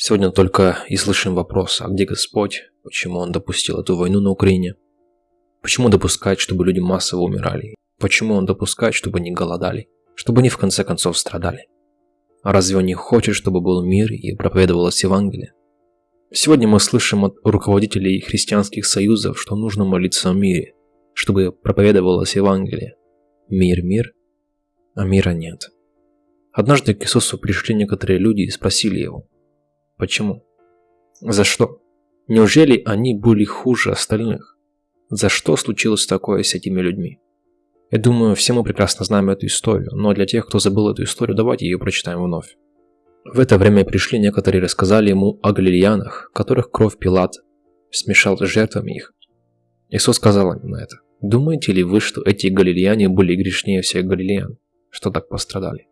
Сегодня только и слышим вопрос, а где Господь? Почему Он допустил эту войну на Украине? Почему допускать, чтобы люди массово умирали? Почему Он допускает, чтобы они голодали? Чтобы они в конце концов страдали? А разве Он не хочет, чтобы был мир и проповедовалось Евангелие? Сегодня мы слышим от руководителей христианских союзов, что нужно молиться о мире, чтобы проповедовалось Евангелие. Мир, мир, а мира нет. Однажды к Иисусу пришли некоторые люди и спросили Его, Почему? За что? Неужели они были хуже остальных? За что случилось такое с этими людьми? Я думаю, все мы прекрасно знаем эту историю, но для тех, кто забыл эту историю, давайте ее прочитаем вновь. В это время пришли некоторые и рассказали ему о галилеянах, которых кровь Пилат смешал с жертвами их. Иисус сказал им на это. Думаете ли вы, что эти галилеяне были грешнее всех галилеян, что так пострадали?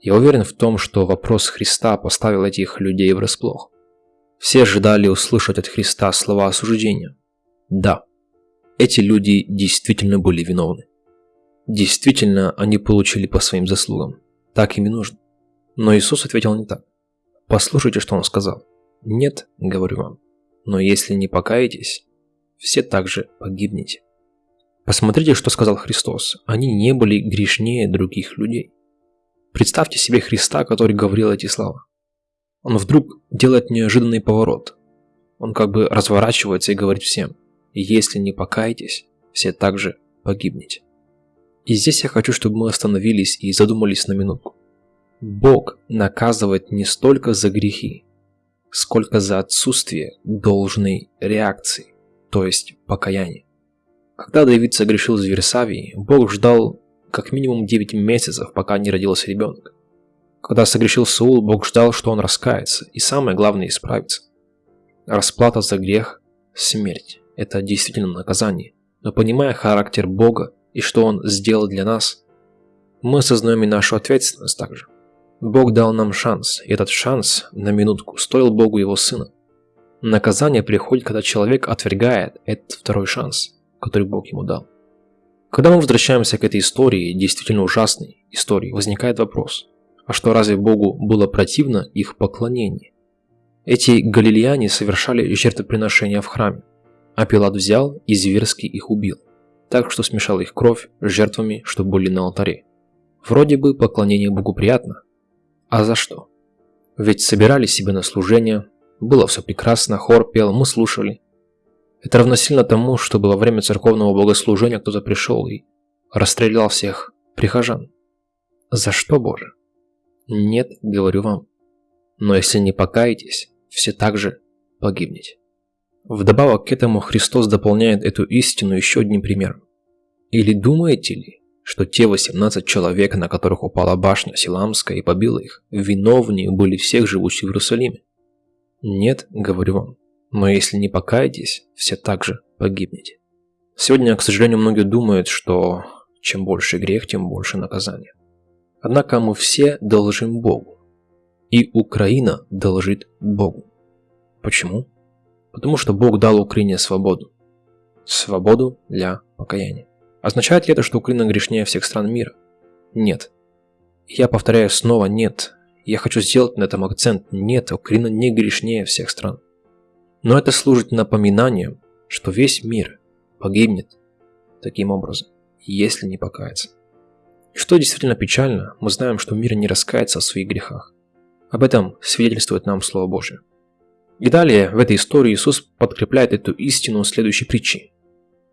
Я уверен в том, что вопрос Христа поставил этих людей врасплох. Все ожидали услышать от Христа слова осуждения. Да, эти люди действительно были виновны. Действительно, они получили по своим заслугам. Так им и нужно. Но Иисус ответил не так. Послушайте, что Он сказал. Нет, говорю вам, но если не покаетесь, все также погибнете. Посмотрите, что сказал Христос. Они не были грешнее других людей. Представьте себе Христа, который говорил эти слова. Он вдруг делает неожиданный поворот. Он как бы разворачивается и говорит всем, если не покаетесь, все также погибнете. И здесь я хочу, чтобы мы остановились и задумались на минутку. Бог наказывает не столько за грехи, сколько за отсутствие должной реакции, то есть покаяния. Когда Давид согрешил в Версавии, Бог ждал как минимум 9 месяцев, пока не родился ребенок. Когда согрешил Саул, Бог ждал, что он раскается, и самое главное – исправится. Расплата за грех – смерть. Это действительно наказание. Но понимая характер Бога и что Он сделал для нас, мы осознаем и нашу ответственность также. Бог дал нам шанс, и этот шанс, на минутку, стоил Богу Его Сына. Наказание приходит, когда человек отвергает этот второй шанс, который Бог ему дал. Когда мы возвращаемся к этой истории, действительно ужасной истории, возникает вопрос, а что разве Богу было противно их поклонение? Эти галилеяне совершали жертвоприношения в храме, а Пилат взял и зверски их убил, так что смешал их кровь с жертвами, что были на алтаре. Вроде бы поклонение Богу приятно. А за что? Ведь собирали себе на служение, было все прекрасно, хор пел, мы слушали, это равносильно тому, чтобы во время церковного богослужения кто-то пришел и расстрелял всех прихожан. За что, Боже? Нет, говорю вам. Но если не покаетесь, все также погибнете. Вдобавок к этому Христос дополняет эту истину еще одним примером. Или думаете ли, что те 18 человек, на которых упала башня Силамская и побила их, виновнее были всех живущих в Иерусалиме? Нет, говорю вам, но если не покаетесь, все также погибнете. Сегодня, к сожалению, многие думают, что чем больше грех, тем больше наказания. Однако мы все должим Богу. И Украина должит Богу. Почему? Потому что Бог дал Украине свободу. Свободу для покаяния. Означает ли это, что Украина грешнее всех стран мира? Нет. Я повторяю снова нет. Я хочу сделать на этом акцент. Нет, Украина не грешнее всех стран. Но это служит напоминанием, что весь мир погибнет таким образом, если не покаяться. Что действительно печально, мы знаем, что мир не раскается в своих грехах. Об этом свидетельствует нам Слово Божие. И далее в этой истории Иисус подкрепляет эту истину следующей притчей.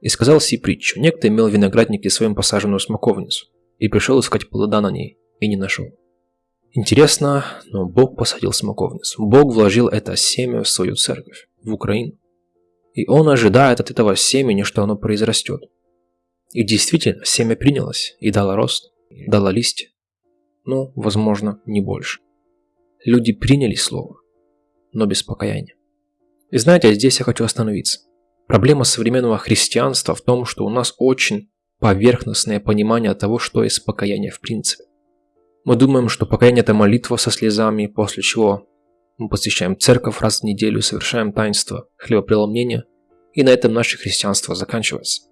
«И сказал си притчу, некто имел виноградник и своим посаженную смоковницу, и пришел искать плода на ней, и не нашел. Интересно, но Бог посадил смоковницу. Бог вложил это семя в свою церковь, в Украину. И Он ожидает от этого семени, что оно произрастет. И действительно, семя принялось и дало рост, дало листья. Ну, возможно, не больше. Люди приняли слово, но без покаяния. И знаете, здесь я хочу остановиться. Проблема современного христианства в том, что у нас очень поверхностное понимание того, что есть покаяние в принципе. Мы думаем, что покаяние – это молитва со слезами, после чего мы посещаем церковь раз в неделю, совершаем таинство хлебопреломления, и на этом наше христианство заканчивается.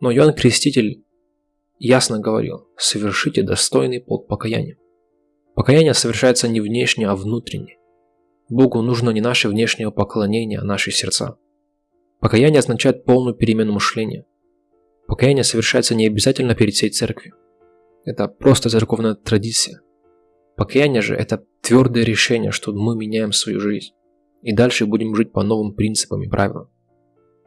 Но Иоанн Креститель ясно говорил, совершите достойный плод покаяния. Покаяние совершается не внешне, а внутренне. Богу нужно не наше внешнее поклонение, а наши сердца. Покаяние означает полную перемену мышления. Покаяние совершается не обязательно перед всей церковью. Это просто церковная традиция. Покаяние же – это твердое решение, что мы меняем свою жизнь. И дальше будем жить по новым принципам и правилам.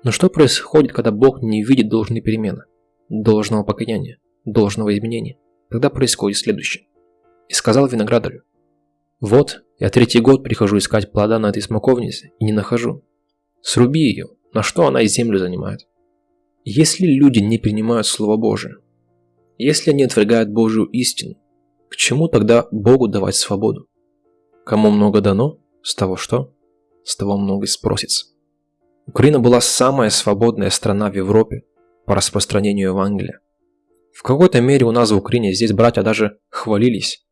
Но что происходит, когда Бог не видит должной перемены, должного покаяния, должного изменения? Тогда происходит следующее. «И сказал виноградарю, вот, я третий год прихожу искать плода на этой смоковнице и не нахожу. Сруби ее, на что она и землю занимает. Если люди не принимают Слово Божие, если они отвергают Божию истину, к чему тогда Богу давать свободу? Кому много дано, с того что? С того много и спросится. Украина была самая свободная страна в Европе по распространению Евангелия. В какой-то мере у нас в Украине здесь братья даже хвалились.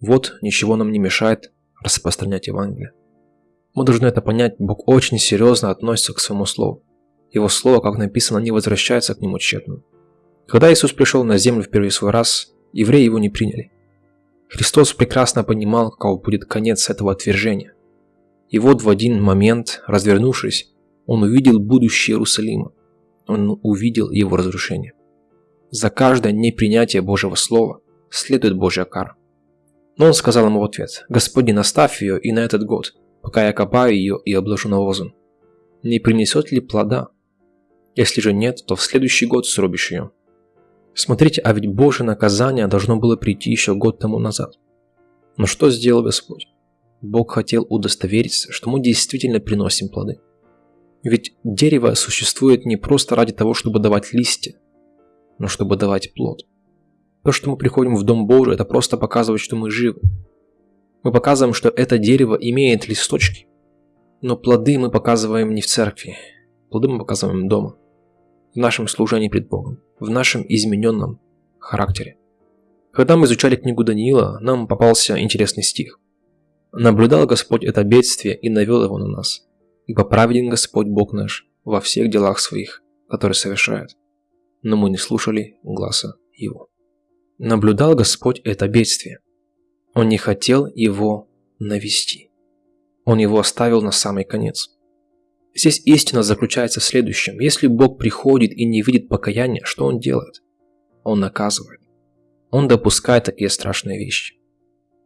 Вот ничего нам не мешает распространять Евангелие. Мы должны это понять, Бог очень серьезно относится к своему слову. Его слово, как написано, не возвращается к нему тщетно. Когда Иисус пришел на землю в первый свой раз, евреи его не приняли. Христос прекрасно понимал, каков будет конец этого отвержения. И вот в один момент, развернувшись, он увидел будущее Иерусалима. Он увидел его разрушение. За каждое непринятие Божьего Слова следует Божья кара. Но он сказал ему в ответ, «Господин, оставь ее и на этот год, пока я копаю ее и обложу навозом. Не принесет ли плода? Если же нет, то в следующий год срубишь ее». Смотрите, а ведь Божье наказание должно было прийти еще год тому назад. Но что сделал Господь? Бог хотел удостовериться, что мы действительно приносим плоды. Ведь дерево существует не просто ради того, чтобы давать листья, но чтобы давать плод. То, что мы приходим в Дом Божий, это просто показывает, что мы живы. Мы показываем, что это дерево имеет листочки. Но плоды мы показываем не в церкви. Плоды мы показываем дома. В нашем служении пред Богом. В нашем измененном характере. Когда мы изучали книгу Даниила, нам попался интересный стих. «Наблюдал Господь это бедствие и навел его на нас. Ибо праведен Господь Бог наш во всех делах своих, которые совершает. Но мы не слушали гласа Его». Наблюдал Господь это бедствие. Он не хотел его навести. Он его оставил на самый конец. Здесь истина заключается в следующем. Если Бог приходит и не видит покаяния, что Он делает? Он наказывает. Он допускает такие страшные вещи.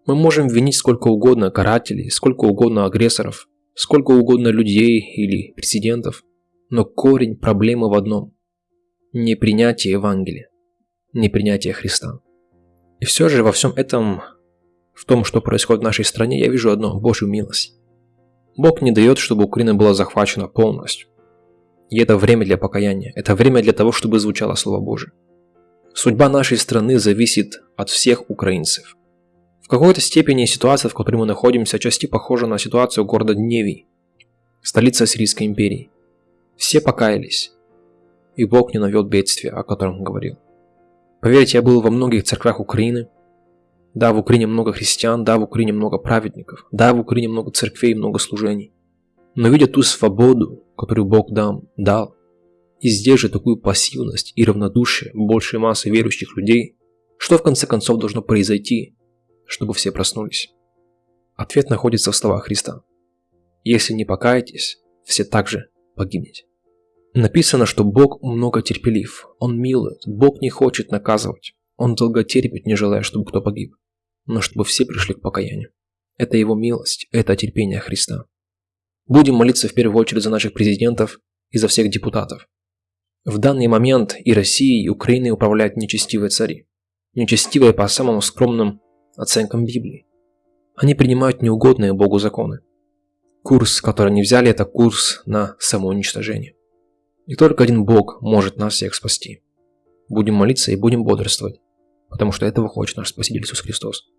Мы можем винить сколько угодно карателей, сколько угодно агрессоров, сколько угодно людей или президентов, но корень проблемы в одном – непринятие Евангелия непринятия Христа. И все же во всем этом, в том, что происходит в нашей стране, я вижу одно – Божью милость. Бог не дает, чтобы Украина была захвачена полностью. И это время для покаяния, это время для того, чтобы звучало Слово Божие. Судьба нашей страны зависит от всех украинцев. В какой-то степени ситуация, в которой мы находимся, части похожа на ситуацию города Дневий, столица Сирийской империи. Все покаялись, и Бог не навел бедствия, о котором говорил. Поверьте, я был во многих церквях Украины. Да, в Украине много христиан, да, в Украине много праведников, да, в Украине много церквей, много служений. Но видя ту свободу, которую Бог дам, дал, и здесь же такую пассивность и равнодушие большей массы верующих людей, что в конце концов должно произойти, чтобы все проснулись? Ответ находится в словах Христа. Если не покаетесь, все также погибнете. Написано, что Бог много терпелив, Он милует, Бог не хочет наказывать, Он долго терпит, не желая, чтобы кто погиб, но чтобы все пришли к покаянию. Это Его милость, это терпение Христа. Будем молиться в первую очередь за наших президентов и за всех депутатов. В данный момент и Россией, и Украиной управляют нечестивые цари. Нечестивые по самым скромным оценкам Библии. Они принимают неугодные Богу законы. Курс, который они взяли, это курс на самоуничтожение. И только один Бог может нас всех спасти. Будем молиться и будем бодрствовать, потому что этого хочет наш Спаситель Иисус Христос.